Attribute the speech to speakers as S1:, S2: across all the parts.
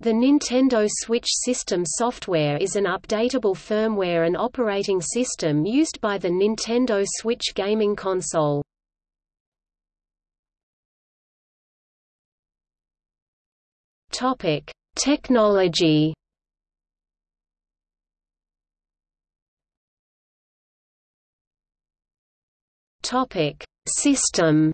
S1: The Nintendo Switch System software is an updatable firmware and operating system used by the Nintendo Switch gaming console. Topic: Technology. Topic: System.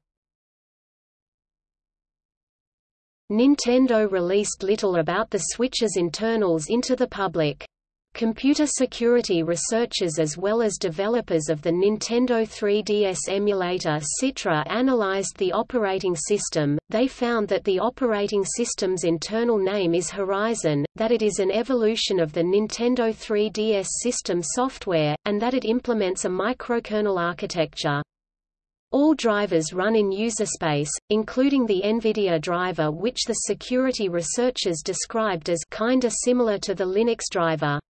S1: Nintendo released little about the Switch's internals into the public. Computer security researchers as well as developers of the Nintendo 3DS emulator Citra analyzed the operating system. They found that the operating system's internal name is Horizon, that it is an evolution of the Nintendo 3DS system software, and that it implements a microkernel architecture. All drivers run in user space, including the NVIDIA driver which the security researchers described as kinda similar to the Linux driver.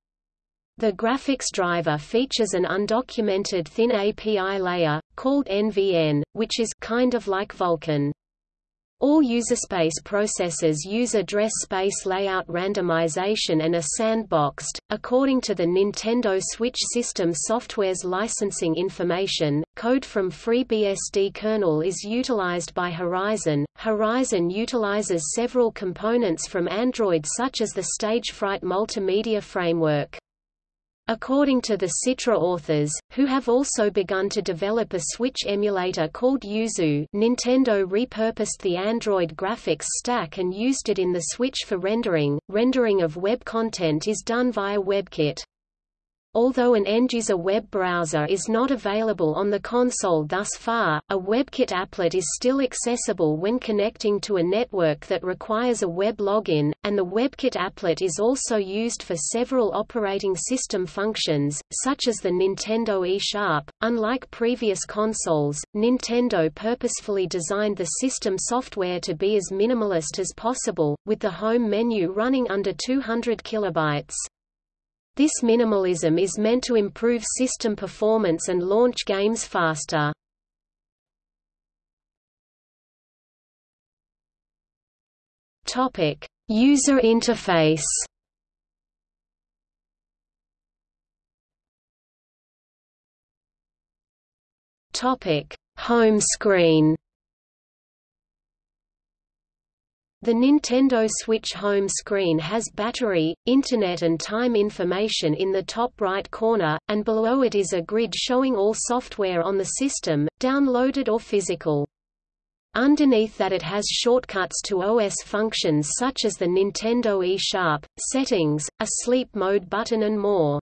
S1: The graphics driver features an undocumented thin API layer, called NVN, which is kind of like Vulkan. All userspace processes use address space layout randomization and are sandboxed. According to the Nintendo Switch System software's licensing information, code from FreeBSD kernel is utilized by Horizon. Horizon utilizes several components from Android such as the Stagefright multimedia framework. According to the Citra authors, who have also begun to develop a Switch emulator called Yuzu Nintendo repurposed the Android graphics stack and used it in the Switch for rendering. Rendering of web content is done via WebKit. Although an end-user web browser is not available on the console thus far, a WebKit applet is still accessible when connecting to a network that requires a web login, and the WebKit applet is also used for several operating system functions, such as the Nintendo eShop. Unlike previous consoles, Nintendo purposefully designed the system software to be as minimalist as possible, with the home menu running under 200 kilobytes. This minimalism is meant to improve system performance and launch games faster. Topic: User interface. Topic: Home screen. The Nintendo Switch home screen has battery, internet and time information in the top right corner, and below it is a grid showing all software on the system, downloaded or physical. Underneath that it has shortcuts to OS functions such as the Nintendo eShop, settings, a sleep mode button and more.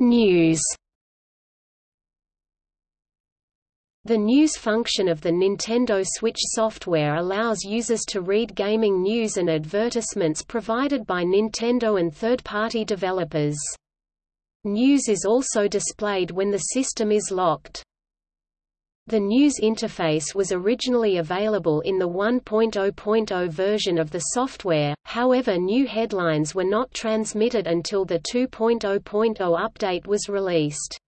S1: News The news function of the Nintendo Switch software allows users to read gaming news and advertisements provided by Nintendo and third-party developers. News is also displayed when the system is locked. The news interface was originally available in the 1.0.0 version of the software, however new headlines were not transmitted until the 2.0.0 update was released.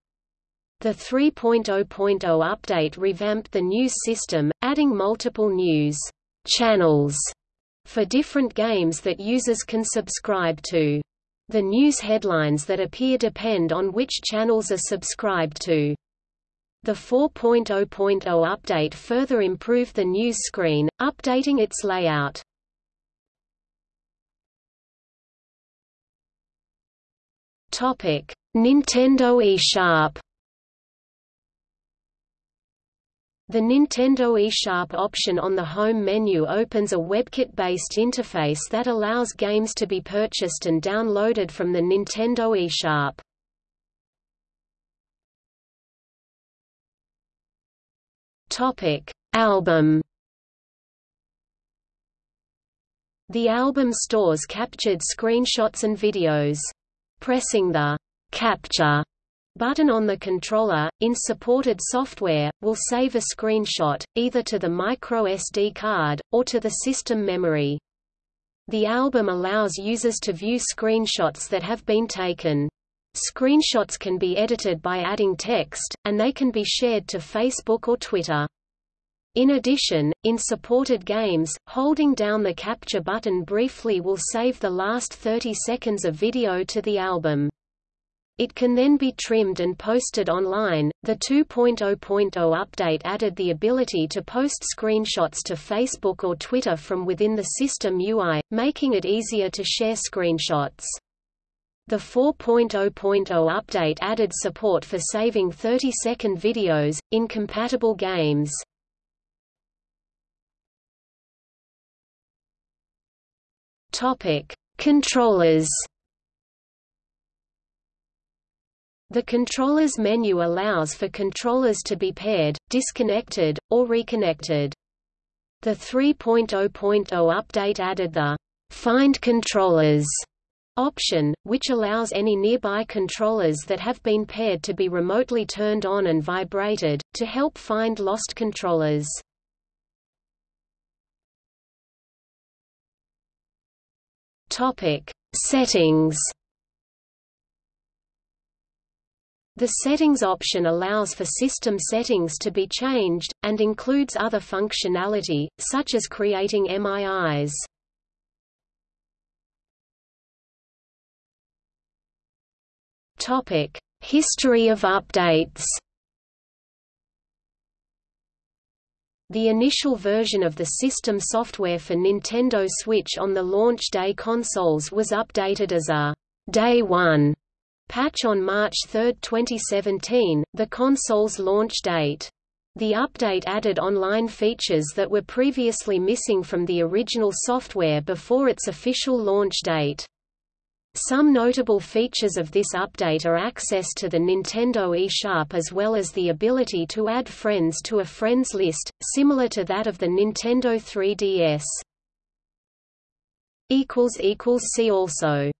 S1: The 3.0.0 update revamped the news system, adding multiple news channels for different games that users can subscribe to. The news headlines that appear depend on which channels are subscribed to. The 4.0.0 update further improved the news screen, updating its layout. Nintendo eShop The Nintendo eShop option on the home menu opens a WebKit-based interface that allows games to be purchased and downloaded from the Nintendo eShop. Topic: Album. The album stores captured screenshots and videos. Pressing the capture button on the controller, in supported software, will save a screenshot, either to the microSD card, or to the system memory. The album allows users to view screenshots that have been taken. Screenshots can be edited by adding text, and they can be shared to Facebook or Twitter. In addition, in supported games, holding down the capture button briefly will save the last 30 seconds of video to the album. It can then be trimmed and posted online. The 2.0.0 update added the ability to post screenshots to Facebook or Twitter from within the system UI, making it easier to share screenshots. The 4.0.0 update added support for saving 30-second videos, in compatible games. Controllers The controllers menu allows for controllers to be paired, disconnected, or reconnected. The 3.0.0 update added the Find Controllers option, which allows any nearby controllers that have been paired to be remotely turned on and vibrated, to help find lost controllers. Settings The Settings option allows for system settings to be changed, and includes other functionality, such as creating MIIs. History of updates The initial version of the system software for Nintendo Switch on the launch day consoles was updated as a Day 1 Patch on March 3, 2017, the console's launch date. The update added online features that were previously missing from the original software before its official launch date. Some notable features of this update are access to the Nintendo eShop as well as the ability to add friends to a friends list, similar to that of the Nintendo 3DS. See also